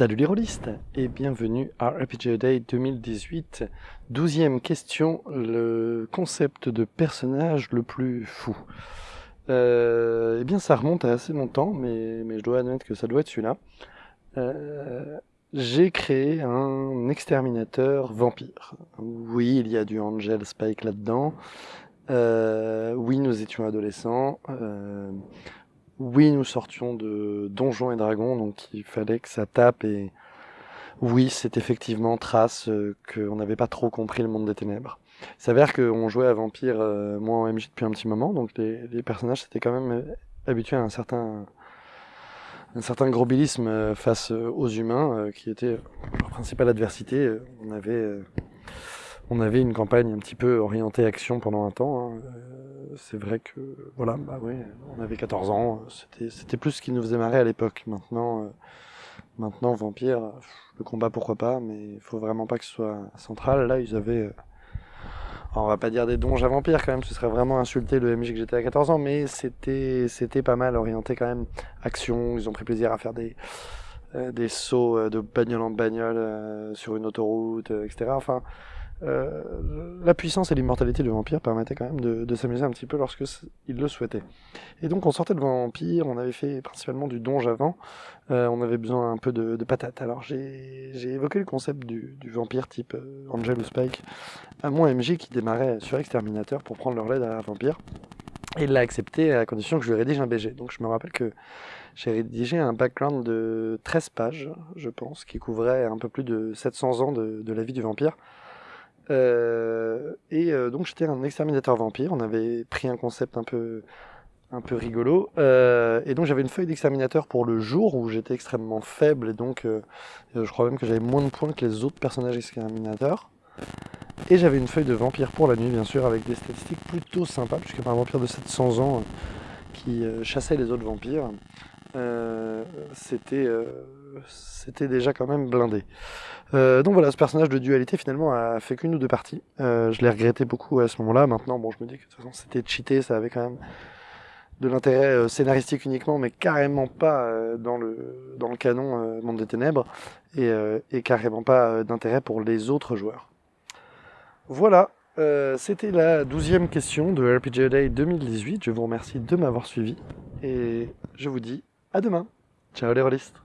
Salut les rôlistes et bienvenue à RPG Day 2018. Douzième question, le concept de personnage le plus fou. Euh, eh bien ça remonte à assez longtemps, mais, mais je dois admettre que ça doit être celui-là. Euh, J'ai créé un exterminateur vampire. Oui, il y a du Angel Spike là-dedans. Euh, oui, nous étions adolescents. Oui, nous sortions de Donjons et Dragons, donc il fallait que ça tape et oui, c'est effectivement trace euh, qu'on n'avait pas trop compris le monde des ténèbres. Il s'avère qu'on jouait à Vampire, euh, moi en MJ depuis un petit moment, donc les, personnages s'étaient quand même euh, habitués à un certain, un certain grobilisme face aux humains, qui était leur principale adversité. On avait, on avait une campagne un petit peu orientée action pendant un temps. hein. Euh, C'est vrai que, voilà, bah oui, on avait 14 ans, c'était c'était plus ce qui nous faisait marrer à l'époque. Maintenant, euh, maintenant Vampire, le combat pourquoi pas, mais il faut vraiment pas que ce soit central. Là, ils avaient... euh, on va pas dire des donges à vampires quand même, ce serait vraiment insulter le MJ que j'étais à 14 ans, mais c'était pas mal orienté quand même action. Ils ont pris plaisir à faire des euh, des sauts euh, de bagnole en bagnole euh, sur une autoroute, euh, etc. Enfin, euh, la puissance et l'immortalité du vampire permettaient quand même de, s'amuser un petit peu lorsque ils le souhaitaient. Et donc on sortait de vampire, on avait fait principalement du donge avant, euh, on avait besoin un peu de, de patates. Alors j'ai évoqué le concept du, vampire type euh, Angel ou Spike à mon MJ qui démarrait sur Exterminateur pour prendre leur lead à Vampire. Et il l'a accepté à condition que je lui rédige un BG. Donc je me rappelle que j'ai rédigé un background de 13 pages, je pense, qui couvrait un peu plus de 700 ans de, la vie du vampire. Euh, et euh, donc j'étais un exterminateur vampire, on avait pris un concept un peu, un peu rigolo. Euh, et donc j'avais une feuille d'exterminateur pour le jour où j'étais extrêmement faible et donc je crois même que j'avais moins de points que les autres personnages exterminateurs. Et j'avais une feuille de vampire pour la nuit, bien sûr, avec des statistiques plutôt sympas, puisque un vampire de 700 ans euh, qui euh, chassait les autres vampires, euh, c'était déjà quand même blindé. Donc voilà, ce personnage de dualité finalement a fait qu'une ou deux parties. Je l'ai regretté beaucoup à ce moment-là. Maintenant, bon, je me dis que de toute façon c'était cheaté, ça avait quand même de l'intérêt scénaristique uniquement, mais carrément pas dans le dans le canon Monde des Ténèbres et, carrément pas d'intérêt pour les autres joueurs. Voilà, euh, c'était la douzième question de RPG Day 2018. Je vous remercie de m'avoir suivi et je vous dis à demain. Ciao les rôlistes